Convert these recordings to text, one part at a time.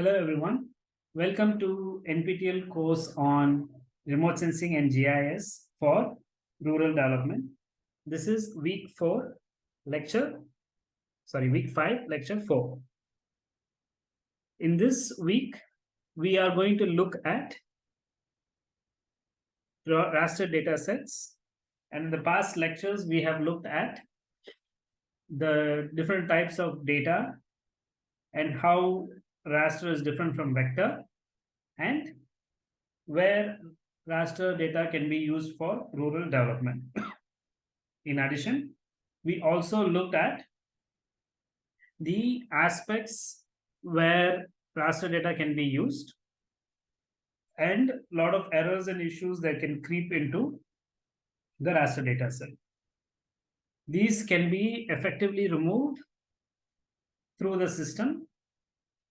Hello, everyone. Welcome to NPTEL course on remote sensing and GIS for rural development. This is week four, lecture, sorry, week five, lecture four. In this week, we are going to look at raster data sets. And in the past lectures, we have looked at the different types of data and how raster is different from vector and where raster data can be used for rural development. In addition, we also looked at the aspects where raster data can be used and a lot of errors and issues that can creep into the raster data set. These can be effectively removed through the system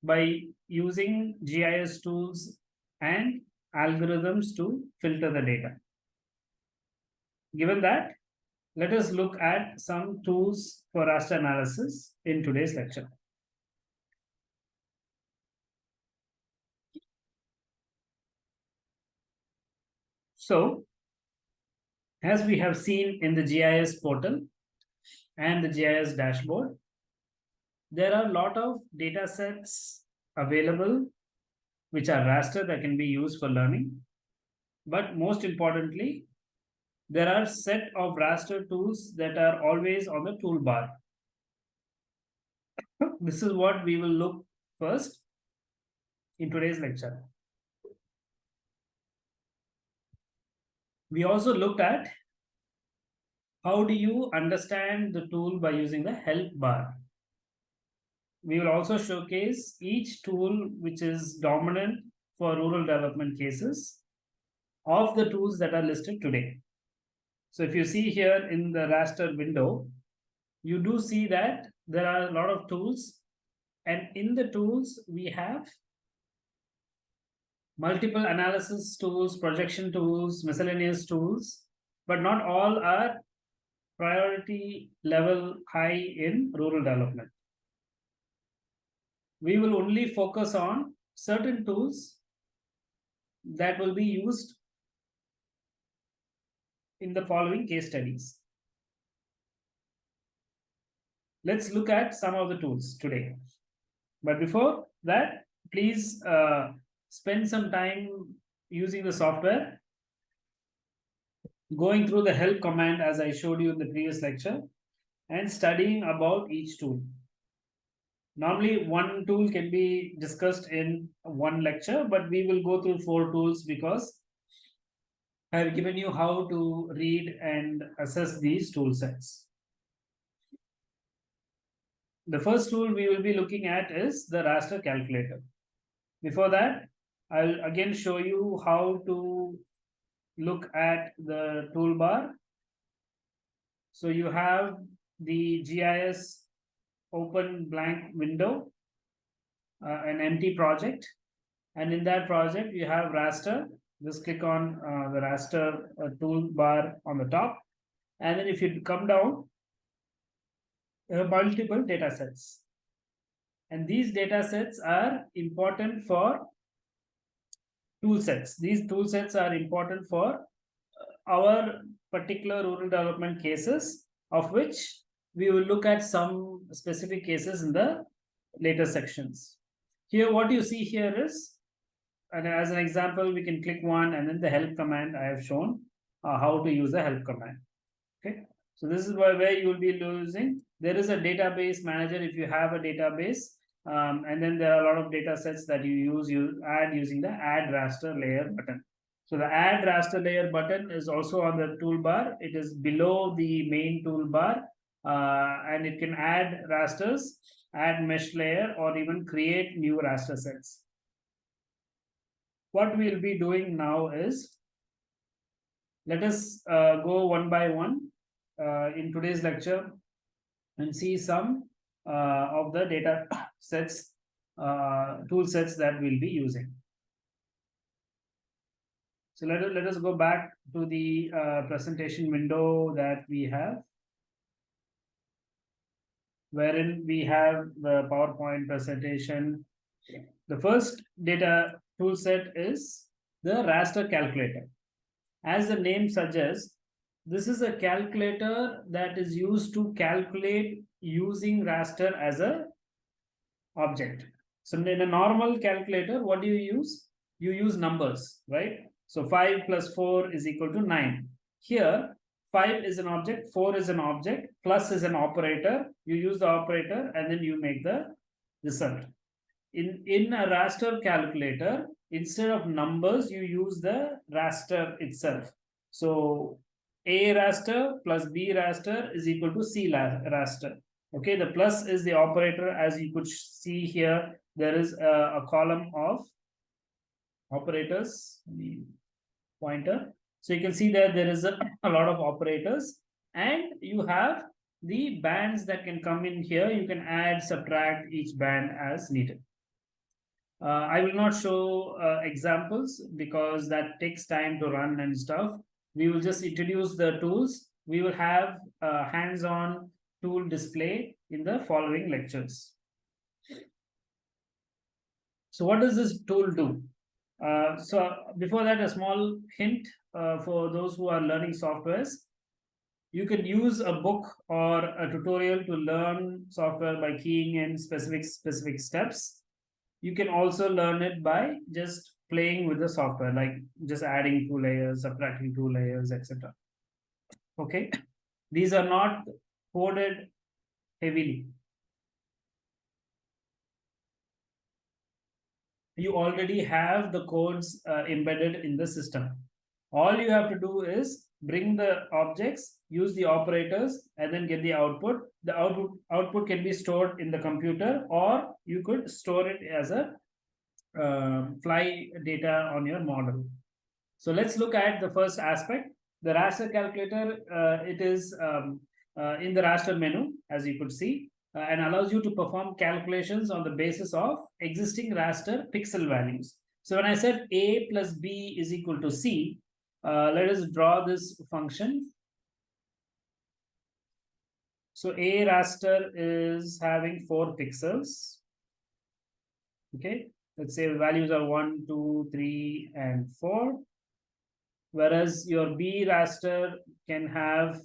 by using GIS tools and algorithms to filter the data. Given that, let us look at some tools for raster analysis in today's lecture. So, as we have seen in the GIS portal and the GIS dashboard, there are a lot of data sets available which are raster that can be used for learning. But most importantly, there are set of raster tools that are always on the toolbar. this is what we will look first in today's lecture. We also looked at how do you understand the tool by using the help bar we will also showcase each tool which is dominant for rural development cases of the tools that are listed today. So if you see here in the raster window, you do see that there are a lot of tools and in the tools we have multiple analysis tools, projection tools, miscellaneous tools, but not all are priority level high in rural development we will only focus on certain tools that will be used in the following case studies. Let's look at some of the tools today. But before that, please uh, spend some time using the software, going through the help command as I showed you in the previous lecture, and studying about each tool. Normally, one tool can be discussed in one lecture, but we will go through four tools because I've given you how to read and assess these tool sets. The first tool we will be looking at is the raster calculator. Before that, I'll again show you how to look at the toolbar. So you have the GIS open blank window, uh, an empty project. And in that project, you have raster. Just click on uh, the raster uh, toolbar on the top. And then if you come down, multiple data sets. And these data sets are important for tool sets. These tool sets are important for uh, our particular rural development cases, of which we will look at some specific cases in the later sections. Here, what you see here is, and as an example, we can click one and then the help command I have shown uh, how to use the help command. Okay, so this is where, where you will be using. There is a database manager if you have a database, um, and then there are a lot of data sets that you use, you add using the add raster layer button. So the add raster layer button is also on the toolbar. It is below the main toolbar uh, and it can add rasters, add mesh layer, or even create new raster sets. What we'll be doing now is, let us uh, go one by one uh, in today's lecture and see some uh, of the data sets uh, tool sets that we'll be using. So let us, let us go back to the uh, presentation window that we have. Wherein we have the PowerPoint presentation. The first data tool set is the raster calculator. As the name suggests, this is a calculator that is used to calculate using raster as a object. So in a normal calculator, what do you use? You use numbers, right? So 5 plus 4 is equal to 9. Here, 5 is an object, 4 is an object, plus is an operator. You use the operator and then you make the result. In, in a raster calculator, instead of numbers, you use the raster itself. So A raster plus B raster is equal to C raster. Okay, the plus is the operator as you could see here. There is a, a column of operators, the pointer. So you can see that there is a, a lot of operators and you have the bands that can come in here. You can add, subtract each band as needed. Uh, I will not show uh, examples because that takes time to run and stuff. We will just introduce the tools. We will have hands-on tool display in the following lectures. So what does this tool do? Uh, so before that, a small hint uh, for those who are learning softwares. You can use a book or a tutorial to learn software by keying in specific specific steps. You can also learn it by just playing with the software, like just adding two layers, subtracting two layers, etc. Okay, these are not coded heavily. You already have the codes uh, embedded in the system. All you have to do is bring the objects, use the operators, and then get the output. The output output can be stored in the computer, or you could store it as a uh, fly data on your model. So let's look at the first aspect. The raster calculator, uh, it is um, in the raster menu, as you could see, uh, and allows you to perform calculations on the basis of existing raster pixel values. So when I said A plus B is equal to C, uh, let us draw this function. So A raster is having four pixels. Okay, let's say values are one, two, three, and four. Whereas your B raster can have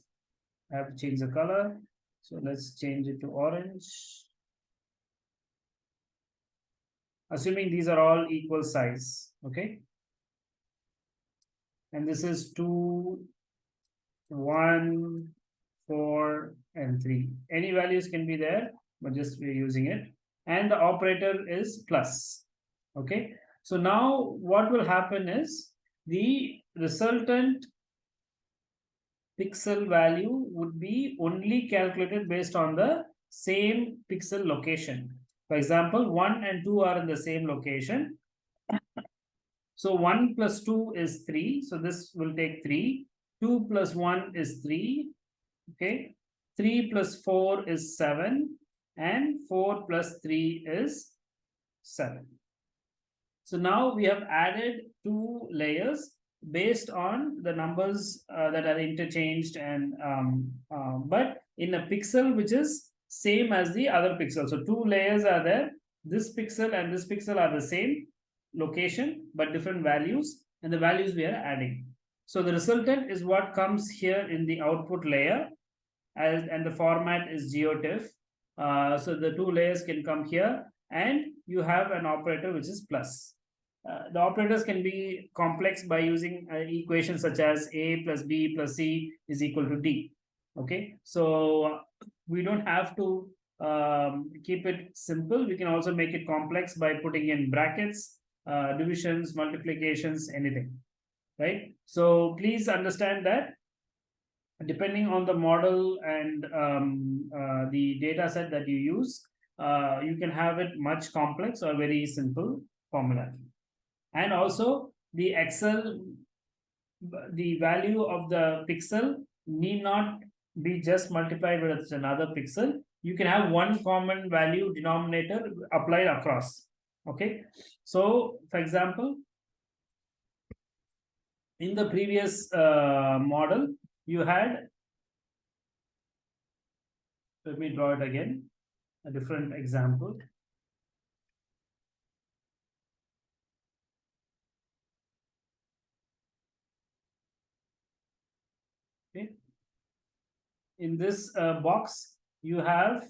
Have to change the color. So let's change it to orange. Assuming these are all equal size, okay? And this is two, one, four, and three. Any values can be there, but just we're using it. And the operator is plus, okay? So now what will happen is the resultant pixel value would be only calculated based on the same pixel location. For example, 1 and 2 are in the same location. So 1 plus 2 is 3. So this will take 3. 2 plus 1 is 3. Okay. 3 plus 4 is 7. And 4 plus 3 is 7. So now we have added two layers based on the numbers uh, that are interchanged and um, uh, but in a pixel which is same as the other pixel. So two layers are there. This pixel and this pixel are the same location but different values and the values we are adding. So the resultant is what comes here in the output layer as and the format is geotiff. Uh, so the two layers can come here and you have an operator which is plus uh, the operators can be complex by using uh, equations such as a plus b plus c is equal to d. Okay, so we don't have to um, keep it simple. We can also make it complex by putting in brackets, uh, divisions, multiplications, anything. Right. So please understand that depending on the model and um, uh, the data set that you use, you can have it much complex or very simple formula and also the Excel, the value of the pixel need not be just multiplied with another pixel. You can have one common value denominator applied across. Okay, so for example, in the previous uh, model, you had let me draw it again, a different example. Okay. In this uh, box, you have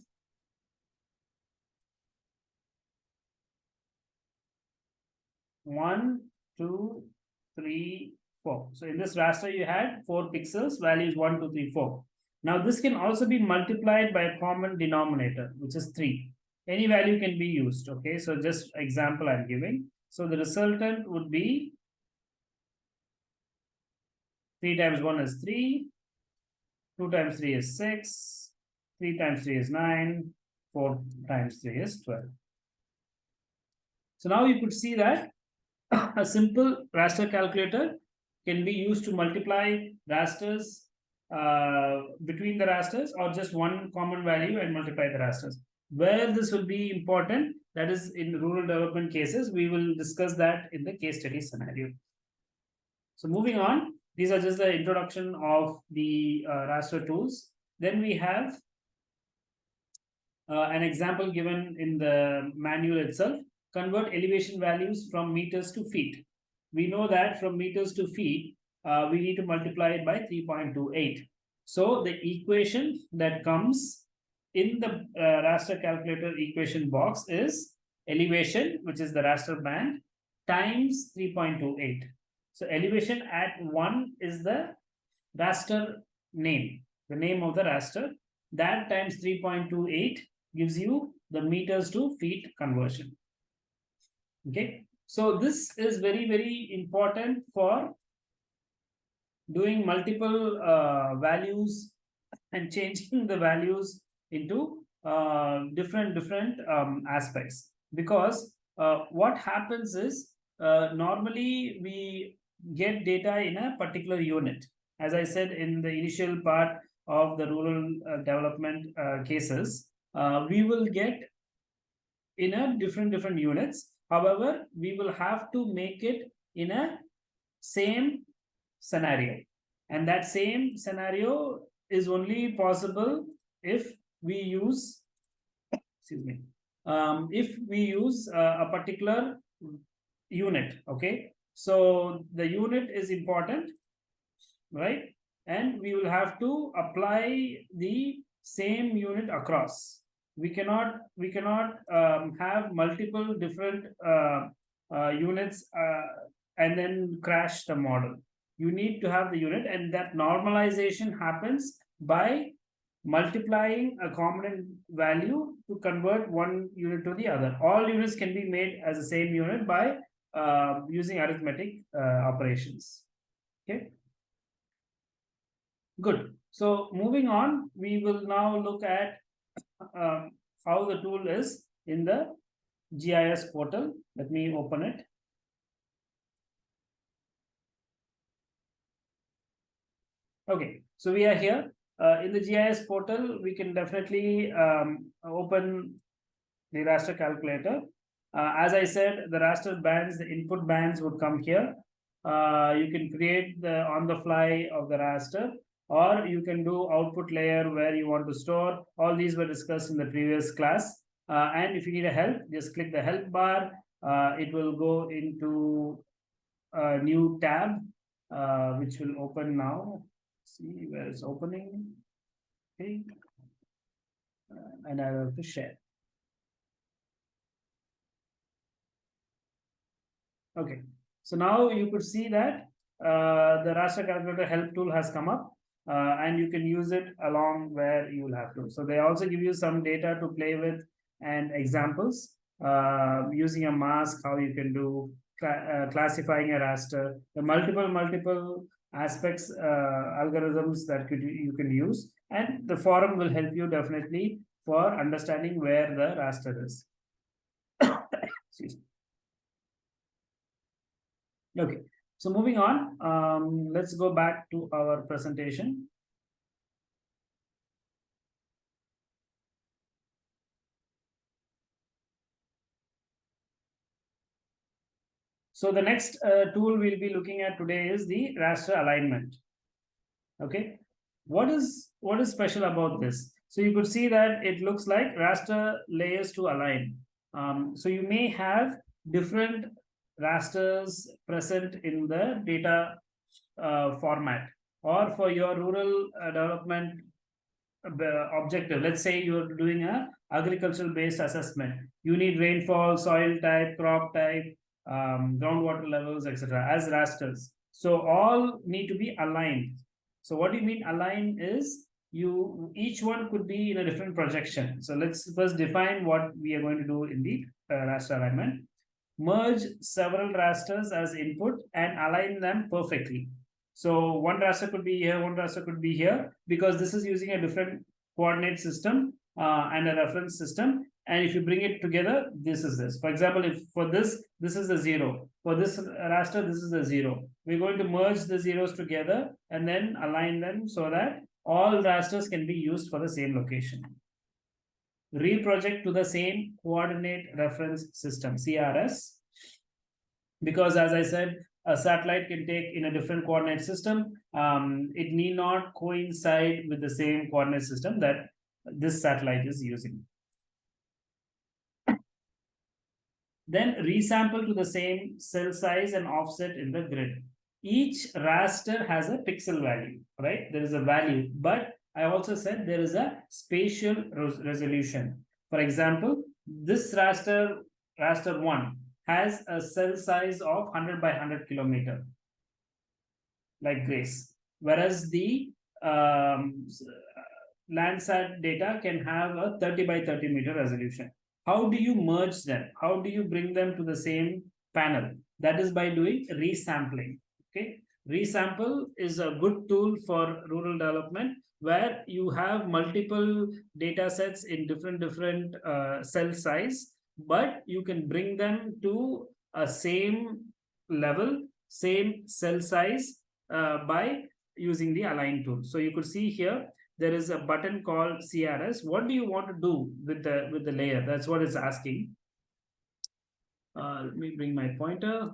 one, two, three, four. So in this raster, you had four pixels, values one, two, three, four. Now this can also be multiplied by a common denominator, which is three. Any value can be used. Okay, so just example I'm giving. So the resultant would be 3 times 1 is 3, 2 times 3 is 6, 3 times 3 is 9, 4 times 3 is 12. So now you could see that a simple raster calculator can be used to multiply rasters uh, between the rasters or just one common value and multiply the rasters. Where this will be important, that is in rural development cases, we will discuss that in the case study scenario. So moving on, these are just the introduction of the uh, raster tools. Then we have uh, an example given in the manual itself, convert elevation values from meters to feet. We know that from meters to feet, uh, we need to multiply it by 3.28. So the equation that comes in the uh, raster calculator equation box is elevation, which is the raster band, times 3.28. So elevation at 1 is the raster name, the name of the raster. That times 3.28 gives you the meters to feet conversion. Okay, so this is very, very important for doing multiple uh, values and changing the values into uh, different different um, aspects because uh, what happens is uh, normally we get data in a particular unit as i said in the initial part of the rural uh, development uh, cases we will get in a different different units however we will have to make it in a same scenario. And that same scenario is only possible if we use, excuse me, um, if we use uh, a particular unit, okay? So the unit is important, right? And we will have to apply the same unit across. We cannot we cannot um, have multiple different uh, uh, units uh, and then crash the model you need to have the unit and that normalization happens by multiplying a common value to convert one unit to the other. All units can be made as the same unit by uh, using arithmetic uh, operations. Okay. Good. So moving on, we will now look at um, how the tool is in the GIS portal. Let me open it. Okay, so we are here. Uh, in the GIS portal, we can definitely um, open the raster calculator. Uh, as I said, the raster bands, the input bands would come here. Uh, you can create the on the fly of the raster, or you can do output layer where you want to store. All these were discussed in the previous class. Uh, and if you need a help, just click the help bar. Uh, it will go into a new tab, uh, which will open now see where it's opening. Okay. Uh, and I have to share. Okay, so now you could see that uh, the raster calculator help tool has come up uh, and you can use it along where you will have to. So they also give you some data to play with and examples uh, using a mask, how you can do cl uh, classifying a raster, the multiple, multiple aspects, uh, algorithms that could, you can use. And the forum will help you definitely for understanding where the raster is. Okay, so moving on, um, let's go back to our presentation. So the next uh, tool we'll be looking at today is the raster alignment. Okay, what is what is special about this? So you could see that it looks like raster layers to align. Um, so you may have different rasters present in the data uh, format. Or for your rural uh, development uh, objective let's say you're doing a agricultural based assessment. You need rainfall soil type crop type um, groundwater levels etc as rasters. So all need to be aligned. So what do you mean align is you each one could be in a different projection. So let's first define what we are going to do in the uh, raster alignment merge several rasters as input and align them perfectly so one raster could be here, one raster could be here, because this is using a different coordinate system uh, and a reference system. And if you bring it together, this is this. For example, if for this, this is the zero. For this raster, this is the zero. We're going to merge the zeros together and then align them so that all rasters can be used for the same location. Reproject to the same coordinate reference system, CRS. Because as I said, a satellite can take in a different coordinate system, um, it need not coincide with the same coordinate system that this satellite is using. Then resample to the same cell size and offset in the grid. Each raster has a pixel value, right? There is a value, but I also said there is a spatial res resolution. For example, this raster, raster 1, has a cell size of 100 by 100 kilometer, like Grace. Whereas the um, Landsat data can have a 30 by 30 meter resolution. How do you merge them? How do you bring them to the same panel? That is by doing resampling. Okay, resample is a good tool for rural development where you have multiple data sets in different different uh, cell size but you can bring them to a same level, same cell size uh, by using the align tool. So you could see here, there is a button called CRS. What do you want to do with the with the layer? That's what it's asking. Uh, let me bring my pointer.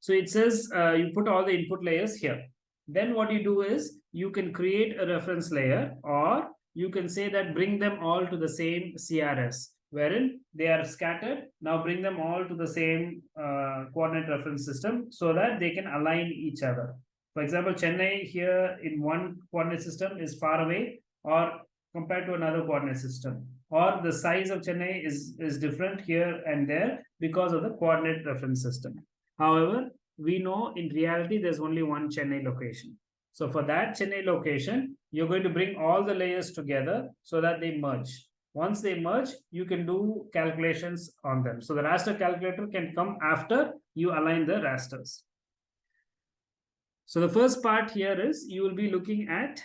So it says uh, you put all the input layers here. Then what you do is you can create a reference layer or you can say that bring them all to the same CRS wherein they are scattered. Now bring them all to the same uh, coordinate reference system so that they can align each other. For example, Chennai here in one coordinate system is far away or compared to another coordinate system or the size of Chennai is, is different here and there because of the coordinate reference system. However, we know in reality there's only one Chennai location. So for that Chennai location, you're going to bring all the layers together so that they merge. Once they merge, you can do calculations on them. So the raster calculator can come after you align the rasters. So the first part here is you will be looking at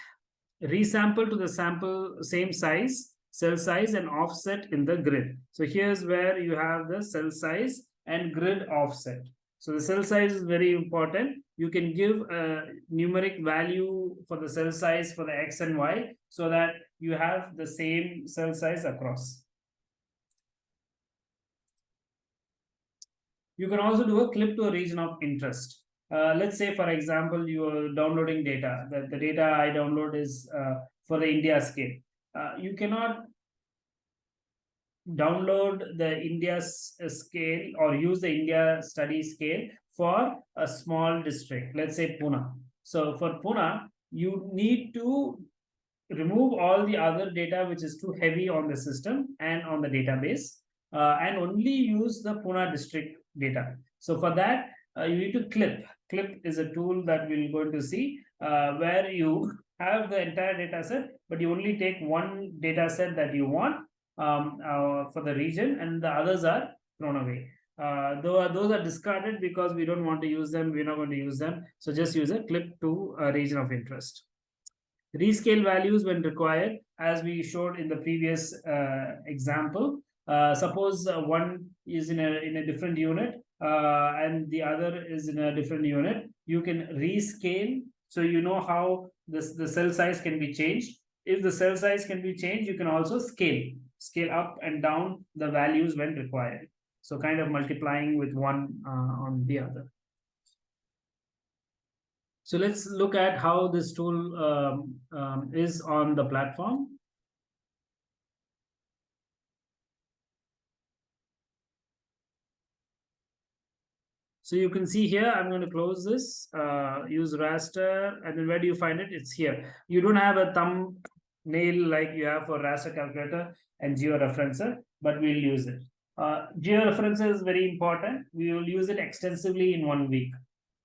resample to the sample same size, cell size and offset in the grid. So here's where you have the cell size and grid offset. So the cell size is very important. You can give a numeric value for the cell size for the X and Y so that you have the same cell size across. You can also do a clip to a region of interest. Uh, let's say, for example, you are downloading data. The, the data I download is uh, for the India scale. Uh, you cannot download the India scale or use the India study scale for a small district, let's say Pune. So for Pune, you need to remove all the other data which is too heavy on the system and on the database uh, and only use the Pune district data. So for that, uh, you need to clip. Clip is a tool that we're going to see uh, where you have the entire data set, but you only take one data set that you want um, uh, for the region and the others are thrown away. Uh, though those are discarded because we don't want to use them, we're not going to use them. So just use a clip to a region of interest. Rescale values when required, as we showed in the previous uh, example. Uh, suppose uh, one is in a in a different unit uh, and the other is in a different unit. You can rescale, so you know how this the cell size can be changed. If the cell size can be changed, you can also scale scale up and down the values when required. So kind of multiplying with one uh, on the other. So let's look at how this tool um, um, is on the platform. So you can see here, I'm going to close this, uh, use raster, and then where do you find it? It's here. You don't have a thumbnail like you have for raster calculator and georeferencer, but we'll use it. Uh, georeferencer is very important. We will use it extensively in one week.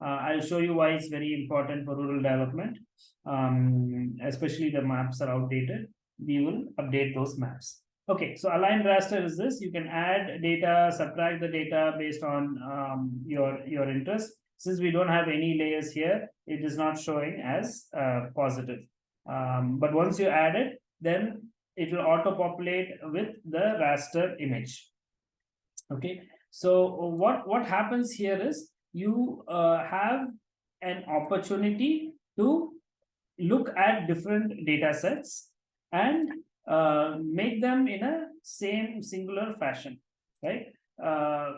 Uh, I'll show you why it's very important for rural development, um, especially the maps are outdated. We will update those maps. Okay, so aligned raster is this. You can add data, subtract the data based on um, your, your interest. Since we don't have any layers here, it is not showing as uh, positive. Um, but once you add it, then it will auto-populate with the raster image. Okay, so what, what happens here is you uh, have an opportunity to look at different data sets and uh, make them in a same singular fashion, right? Uh,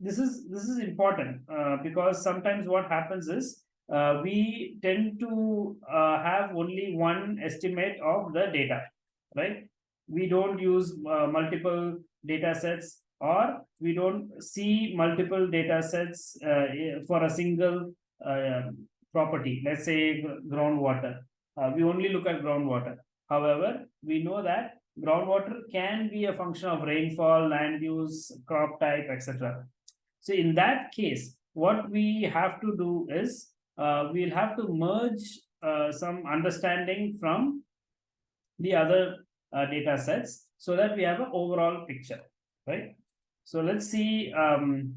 this is this is important uh, because sometimes what happens is uh, we tend to uh, have only one estimate of the data, right? We don't use uh, multiple data sets or we don't see multiple data sets for a single property. Let's say groundwater. we only look at groundwater However, we know that groundwater can be a function of rainfall, land use, crop type, etc. So in that case, what we have to do is uh, we'll have to merge uh, some understanding from the other uh, data sets so that we have an overall picture, right? So let's see um,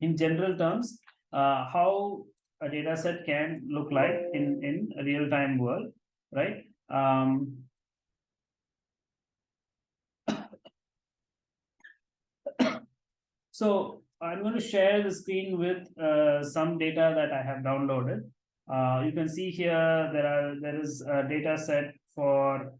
in general terms uh, how a data set can look like in, in a real-time world right? Um, so I'm going to share the screen with uh, some data that I have downloaded. Uh, you can see here there are there is a data set for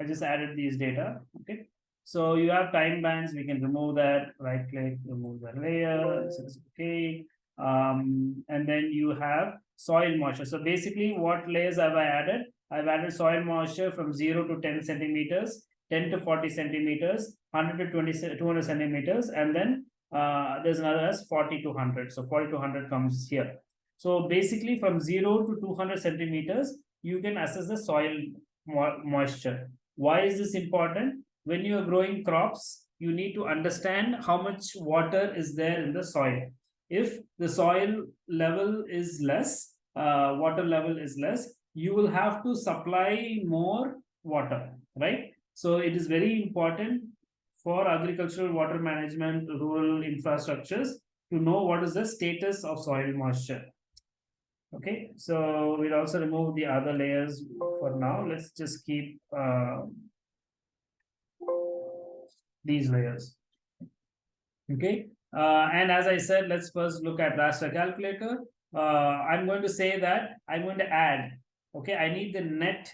I just added these data. Okay, so you have time bands. We can remove that. Right click, remove the layer. Says okay um, and then you have soil moisture. So basically what layers have I added? I've added soil moisture from 0 to 10 centimeters, 10 to 40 centimeters, 100 to 20, 200 centimeters, and then uh, there's another as 40 to 100. So 40 to 100 comes here. So basically from 0 to 200 centimeters, you can assess the soil mo moisture. Why is this important? When you are growing crops, you need to understand how much water is there in the soil if the soil level is less, uh, water level is less, you will have to supply more water, right? So it is very important for agricultural water management, rural infrastructures to know what is the status of soil moisture. Okay, so we'll also remove the other layers for now. Let's just keep uh, these layers. Okay, uh, and as I said, let's first look at raster calculator. Uh, I'm going to say that I'm going to add, okay, I need the net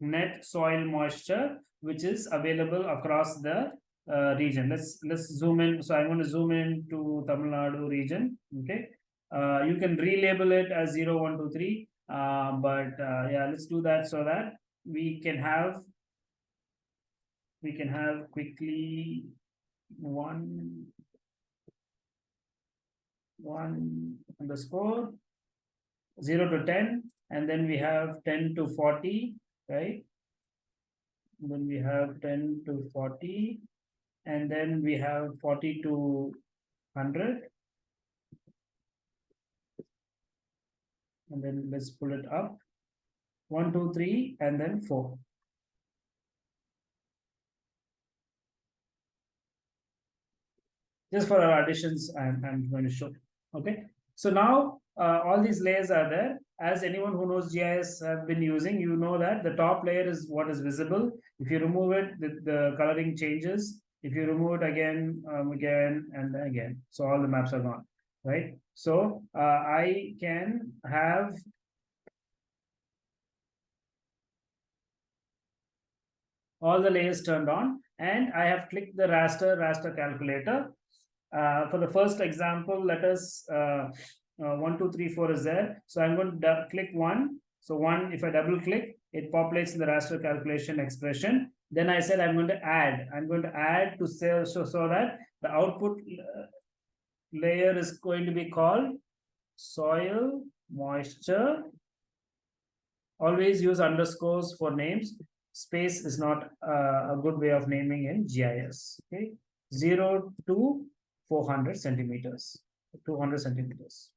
net soil moisture, which is available across the uh, region. Let's let's zoom in. So I'm going to zoom in to Tamil Nadu region. Okay, uh, you can relabel it as 0, 1, 2, 3. Uh, but uh, yeah, let's do that so that we can have we can have quickly one one underscore 0 to 10 and then we have 10 to 40 right and then we have 10 to 40 and then we have 40 to 100 and then let's pull it up One, two, three, and then 4 just for our additions I'm, I'm going to show Okay, so now uh, all these layers are there. As anyone who knows GIS have been using, you know that the top layer is what is visible. If you remove it, the, the coloring changes. If you remove it again, um, again, and again, so all the maps are gone, right? So uh, I can have all the layers turned on and I have clicked the raster raster calculator Uh, for the first example, let us, uh, uh, one, two, three, four is there. So I'm going to click one. So one, if I double click, it populates in the raster calculation expression. Then I said I'm going to add, I'm going to add to say, so, so that the output uh, layer is going to be called soil moisture. Always use underscores for names. Space is not uh, a good way of naming in GIS. Okay, zero to four hundred centimeters, two hundred centimeters.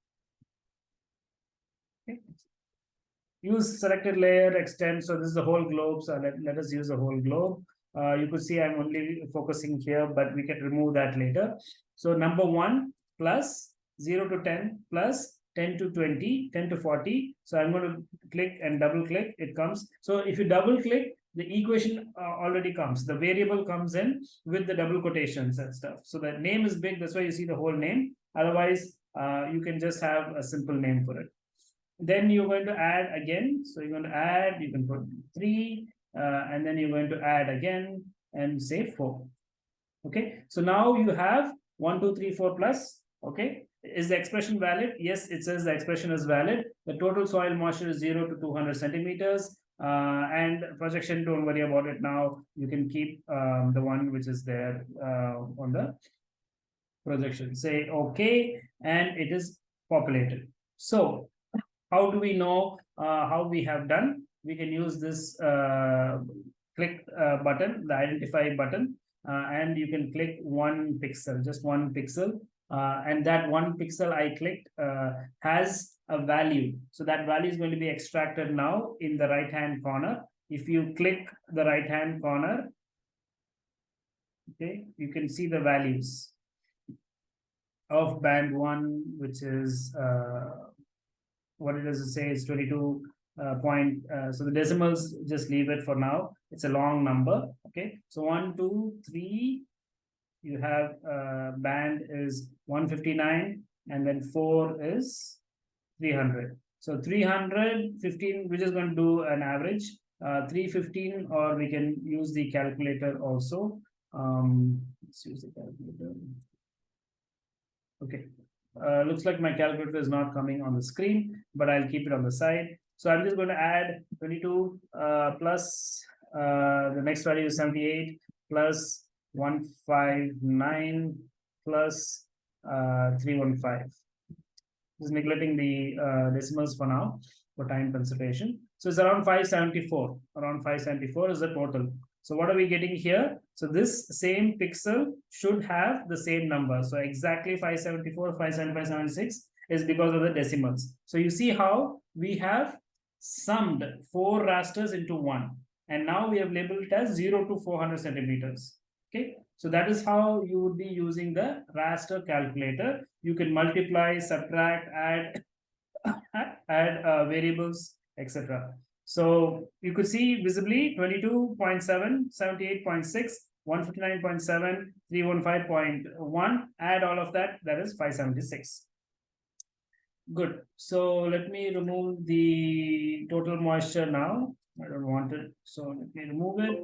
Okay. Use selected layer extend. So this is the whole globe. So let, let us use the whole globe. Uh, you could see I'm only focusing here, but we can remove that later. So number one plus 0 to 10 plus 10 to 20, 10 to 40. So I'm going to click and double click, it comes. So if you double click, the equation uh, already comes. The variable comes in with the double quotations and stuff. So the name is big, that's why you see the whole name. Otherwise, uh, you can just have a simple name for it. Then you're going to add again. So you're going to add, you can put three, uh, and then you're going to add again and say four. Okay, so now you have one, two, three, four plus. Okay, is the expression valid? Yes, it says the expression is valid. The total soil moisture is zero to 200 centimeters. Uh, and projection, don't worry about it now. You can keep um, the one which is there uh, on the projection. Say okay, and it is populated. So, how do we know uh, how we have done? We can use this uh, click uh, button, the identify button, uh, and you can click one pixel, just one pixel, uh, and that one pixel I clicked uh, has a value. So that value is going to be extracted now in the right hand corner. If you click the right hand corner, okay, you can see the values of band one, which is uh, what it does say is 22 uh, point. Uh, so the decimals, just leave it for now. It's a long number. Okay, so one, two, three, you have uh, band is 159 and then 4 is 300 so 315 we're just going to do an average. Uh, 315 or we can use the calculator also. Um let's use the calculator. Okay. Uh, looks like my calculator is not coming on the screen but i'll keep it on the side. So i'm just going to add 22 uh, plus uh, the next value is 78 plus 159 plus 315. Just neglecting the uh, decimals for now for time consideration. So it's around 574. Around 574 is the total. So what are we getting here? So this same pixel should have the same number. So exactly 574, 575, 76 is because of the decimals. So you see how we have summed four rasters into one. And now we have labeled it as 0 to 400 centimeters. Okay, so that is how you would be using the raster calculator. You can multiply, subtract, add, add uh, variables, etc. So you could see visibly 22.7, 78.6, 159.7, 315.1, add all of that, that is 576. Good. So let me remove the total moisture now. I don't want it. So let me remove it.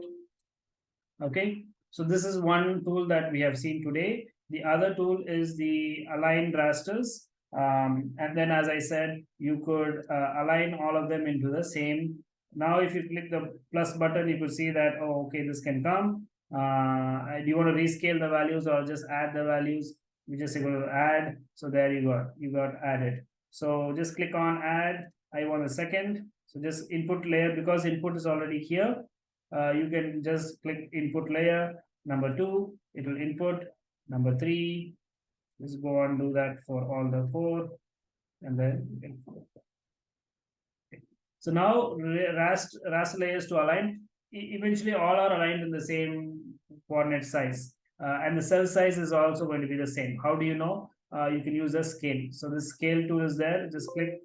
Okay. So this is one tool that we have seen today. The other tool is the align rasters. Um, and then, as I said, you could uh, align all of them into the same. Now, if you click the plus button, you could see that, oh, okay, this can come. Uh, do you want to rescale the values or just add the values? We just going to add. So there you go, you got added. So just click on add. I want a second. So just input layer because input is already here. Uh, you can just click input layer. Number two, it will input. Number three, just go and do that for all the four. And then okay. So now rast raster layers to align. E eventually all are aligned in the same coordinate size. Uh, and the cell size is also going to be the same. How do you know? Uh, you can use a scale. So the scale tool is there. Just click.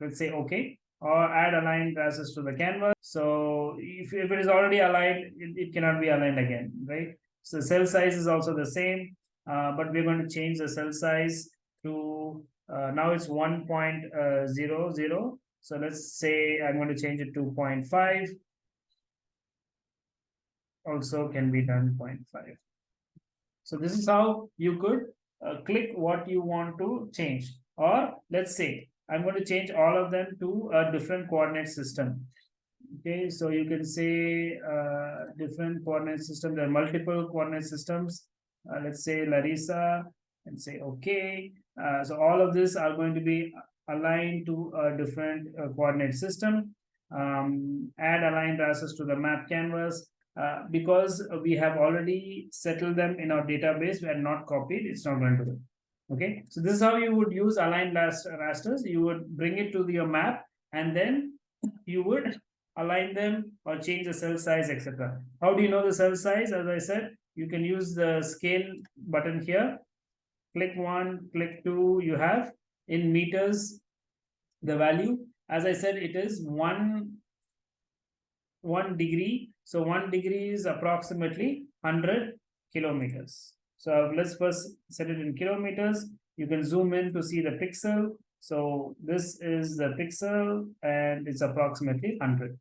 Let's say okay or add aligned rasters to the canvas. So if, if it is already aligned, it, it cannot be aligned again, right? So cell size is also the same, uh, but we're going to change the cell size to, uh, now it's 1.00. So let's say I'm going to change it to 0.5. also can be done 0.5. So this is how you could uh, click what you want to change. Or let's say I'm going to change all of them to a different coordinate system. Okay, so you can say uh, different coordinate system. There are multiple coordinate systems. Uh, let's say Larissa and say okay. Uh, so all of this are going to be aligned to a different uh, coordinate system. Um, add aligned rasters to the map canvas. Uh, because we have already settled them in our database, we are not copied, it's not going to. Okay, so this is how you would use aligned rasters. You would bring it to your map and then you would align them or change the cell size, etc. How do you know the cell size? As I said, you can use the scale button here. Click one, click two, you have in meters the value. As I said, it is one, one degree. So one degree is approximately 100 kilometers. So let's first set it in kilometers. You can zoom in to see the pixel. So this is the pixel and it's approximately 100.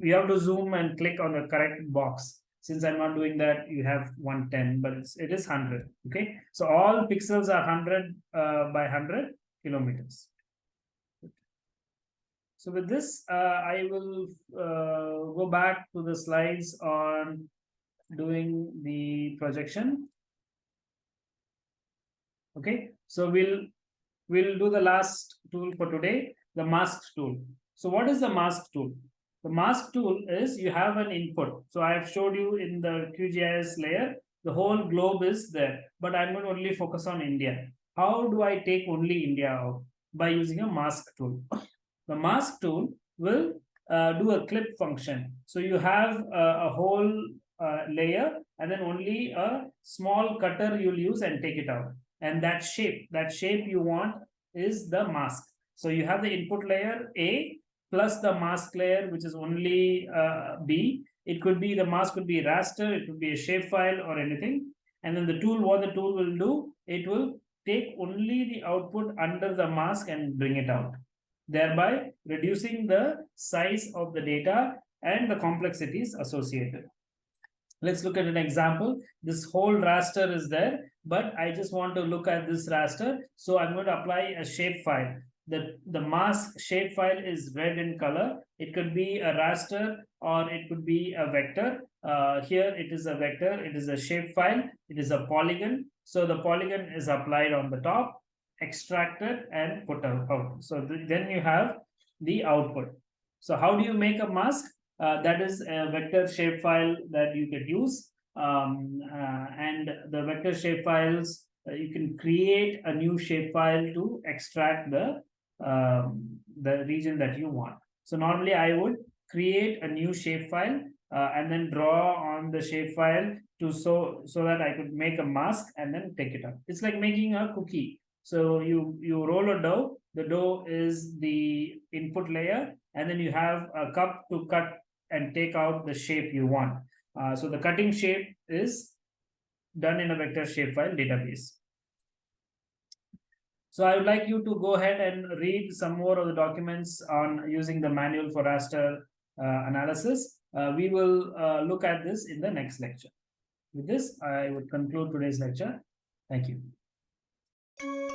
We have to zoom and click on the correct box. Since I'm not doing that, you have 110, but it's, it is 100. Okay. So all pixels are 100 uh, by 100 kilometers. So with this, uh, I will uh, go back to the slides on doing the projection. Okay, so we'll we'll do the last tool for today, the mask tool. So what is the mask tool? The mask tool is you have an input. So I have showed you in the QGIS layer, the whole globe is there, but I'm going to only focus on India. How do I take only India out? By using a mask tool. The mask tool will uh, do a clip function. So you have a, a whole uh, layer and then only a small cutter you'll use and take it out and that shape that shape you want is the mask. So you have the input layer a plus the mask layer which is only uh, b. It could be the mask could be raster it could be a shapefile or anything. And then the tool what the tool will do it will take only the output under the mask and bring it out thereby reducing the size of the data and the complexities associated. Let's look at an example. This whole raster is there, but I just want to look at this raster. So I'm going to apply a shapefile. The, the mask shapefile is red in color. It could be a raster or it could be a vector. Uh, here it is a vector. It is a shapefile. It is a polygon. So the polygon is applied on the top, extracted and put out. So th then you have the output. So how do you make a mask? Uh, that is a vector shapefile that you could use. Um, uh, and the vector shapefiles, uh, you can create a new shapefile to extract the, um, the region that you want. So normally I would create a new shapefile uh, and then draw on the shapefile to so so that I could make a mask and then take it out. It's like making a cookie. So you you roll a dough. The dough is the input layer, and then you have a cup to cut and take out the shape you want. Uh, so the cutting shape is done in a vector shapefile database. So I would like you to go ahead and read some more of the documents on using the manual for raster uh, analysis. Uh, we will uh, look at this in the next lecture. With this, I would conclude today's lecture. Thank you.